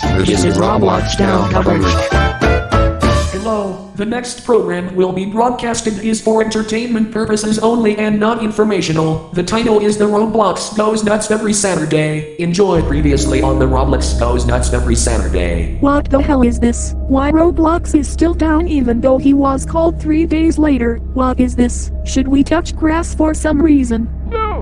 friends. This is Roblox Down coverage. Hello, the next program will be broadcasted is for entertainment purposes only and not informational. The title is The Roblox Goes Nuts Every Saturday. Enjoy previously on The Roblox Goes Nuts Every Saturday. What the hell is this? Why Roblox is still down even though he was called three days later? What is this? Should we touch grass for some reason?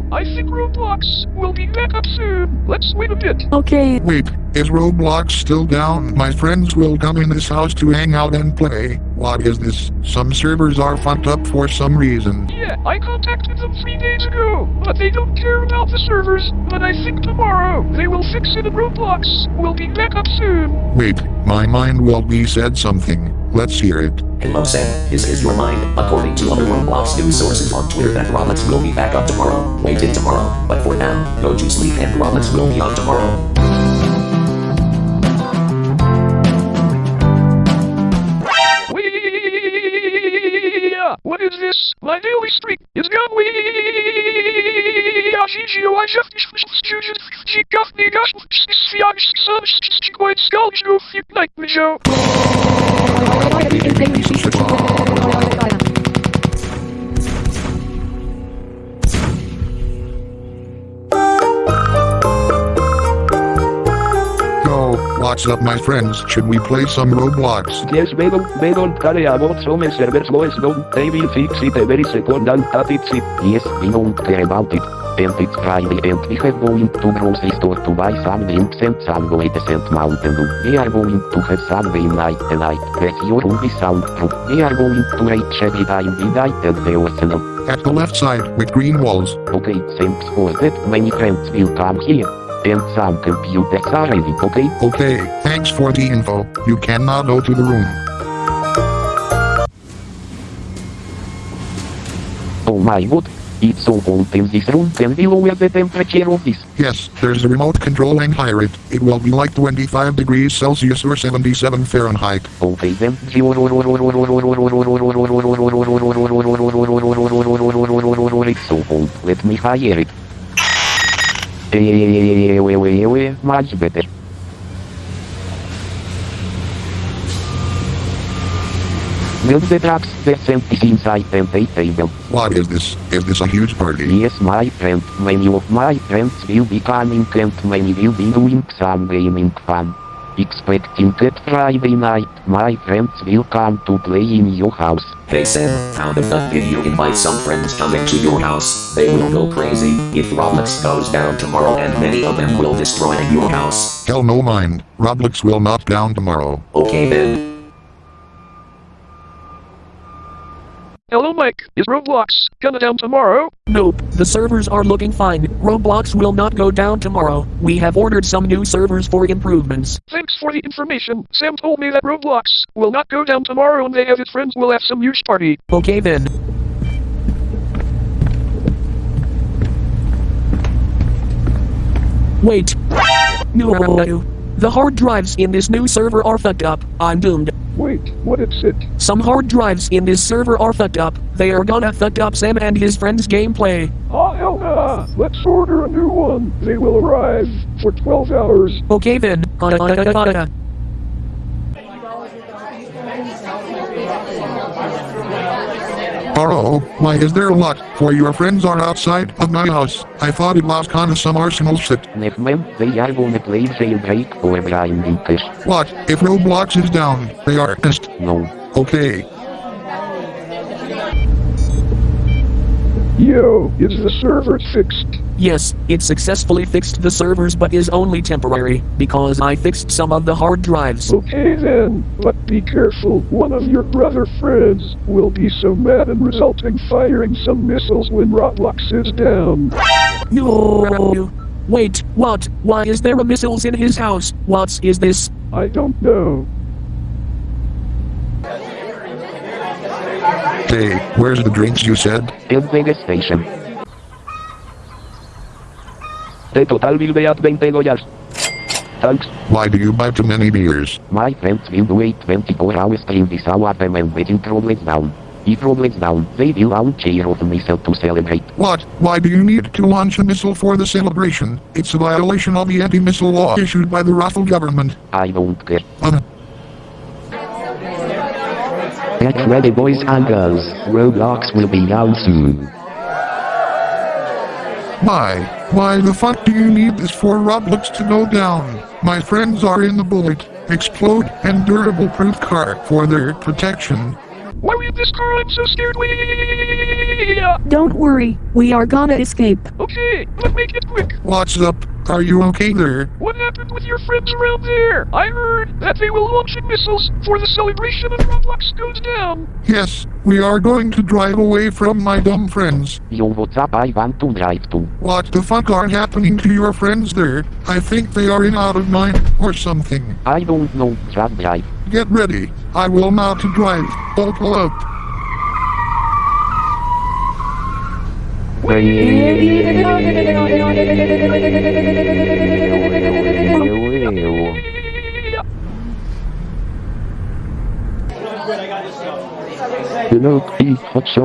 No, I think Roblox will be back up soon. Let's wait a bit. Okay, Wait, is Roblox still down? My friends will come in this house to hang out and play. What is this? Some servers are fucked up for some reason. Yeah, I contacted them three days ago, but they don't care about the servers. But I think tomorrow they will fix it and Roblox will be back up soon. Wait, my mind will be said something. Let's hear it. Hello Sam, this is your mind. According to other Roblox news sources on Twitter that Roblox will be back up tomorrow. Wait till tomorrow, but for now, go to sleep and Roblox will be on tomorrow. This? My daily streak is. Wee! Gigi, I just she got me gosh. See, I'm so quite. You like me, Joe. What's up my friends? Should we play some Roblox? Yes, we don't, we don't care about some servers goes down. They will fix it every second and that it's it. Yes, we don't care about it. And it's Friday and we have going to grocery store to buy some drinks and some goats and Mountain Dew. We are going to have some game night tonight. Where your room is soundproof. We are going to reach every time we die and the arsenal. At the left side, with green walls. Okay, thanks for that. Many friends will come here. And some computers are ready, okay? Okay, thanks for the info. You can now go to the room. Oh my god. It's so cold in this room. Can we lower the temperature of this? Yes, there's a remote control and higher it. It will be like 25 degrees Celsius or 77 Fahrenheit. Okay then. It's so cold. Let me higher it. Much better. Build the trucks, the is inside day table. What is this? Is this a huge party? Yes, my friend, many of my friends will be coming and many will be doing some gaming fun. Expecting that Friday night, my friends will come to play in your house. Hey Sam, found a fun video invite some friends coming to your house. They will go crazy if Roblox goes down tomorrow and many of them will destroy your house. Hell no mind. Roblox will not down tomorrow. Okay then. Hello, Mike. Is Roblox gonna down tomorrow? Nope, the servers are looking fine. Roblox will not go down tomorrow. We have ordered some new servers for improvements. Thanks for the information. Sam told me that Roblox will not go down tomorrow and they have his friends will have some huge party. Okay then. Wait. No. The hard drives in this new server are fucked up. I'm doomed. Wait, what is it? Some hard drives in this server are fucked up. They are gonna fuck up Sam and his friends' gameplay. Oh, hell nah. Let's order a new one. They will arrive for 12 hours. Okay then. Hello, why is there a lot? For your friends are outside of my house. I thought it was kinda some arsenal shit. Never mind, they are gonna play jailbreak or grinding test. What? If Roblox is down, they are pissed. No. Okay. Yo, is the server fixed? Yes, it successfully fixed the servers but is only temporary, because I fixed some of the hard drives. Okay then, but be careful. One of your brother friends will be so mad and result in firing some missiles when Roblox is down. No. Wait, what? Why is there a missiles in his house? What is this? I don't know. Hey, where's the drinks you said? El Vegas Station. The total will be at 20 dollars. Thanks. Why do you buy too many beers? My friends will wait 24 hours till this hour payment waiting problem down. If Roblox down, they will launch a of missile to celebrate. What? Why do you need to launch a missile for the celebration? It's a violation of the anti-missile law issued by the Raffle government. I don't care. Uh, Get ready boys and girls, Roblox will be out soon. why? Why the fuck do you need this for Roblox to go down? My friends are in the bullet, explode, and durable proof car for their protection. Why are you this car? I'm so scared. Wait. Don't worry, we are gonna escape. Okay, let's make it quick. What's up? Are you okay there? What happened with your friends around there? I heard that they were launching missiles for the celebration of Roblox goes down. Yes, we are going to drive away from my dumb friends. Yo what's up I want to drive to. What the fuck are happening to your friends there? I think they are in out of mind or something. I don't know, just drive. Get ready. I will now to drive. Buckle up. Hello,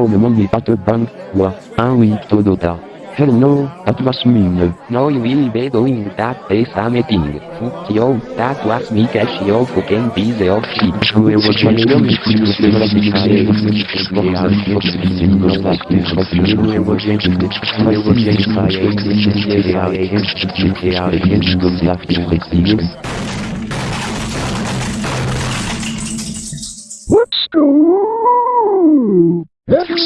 le monde n'est pas de bank, moi, un oui, Toyota. Hello, that was me. No, you will be doing that day some meeting. Fuck you, that was me cash you fucking piece of shit. Let's Je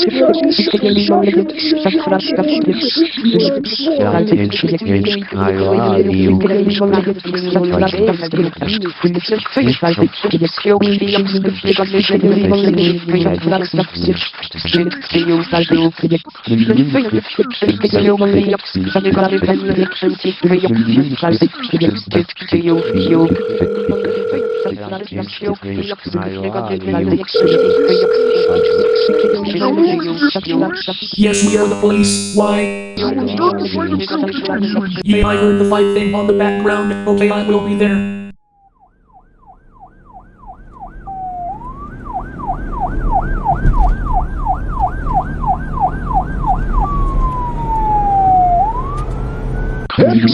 suis un Yes, we are the police. Why? Yeah, I heard the fight thing on the background. Okay, I will be there. What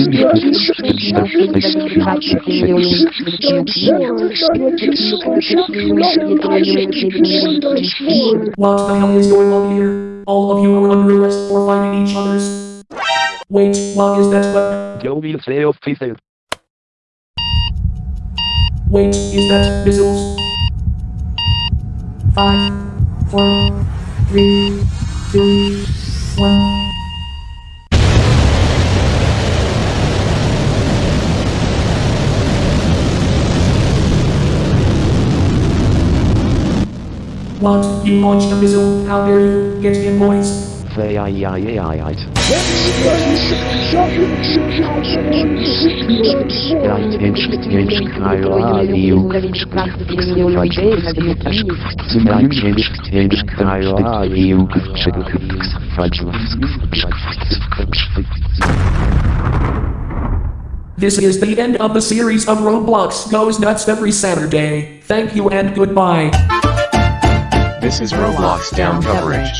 the hell is going on here? All of you are under arrest for fighting each other's. Wait, what is that weapon? Will say officer. Wait, is that missiles? Five, four, three, two, What? You launched a missile? How dare you? Get in, boys. Say aye aye aye aye. This is the end of the series of Roblox Goes Nuts every Saturday. Thank you and goodbye. This is Roblox down coverage.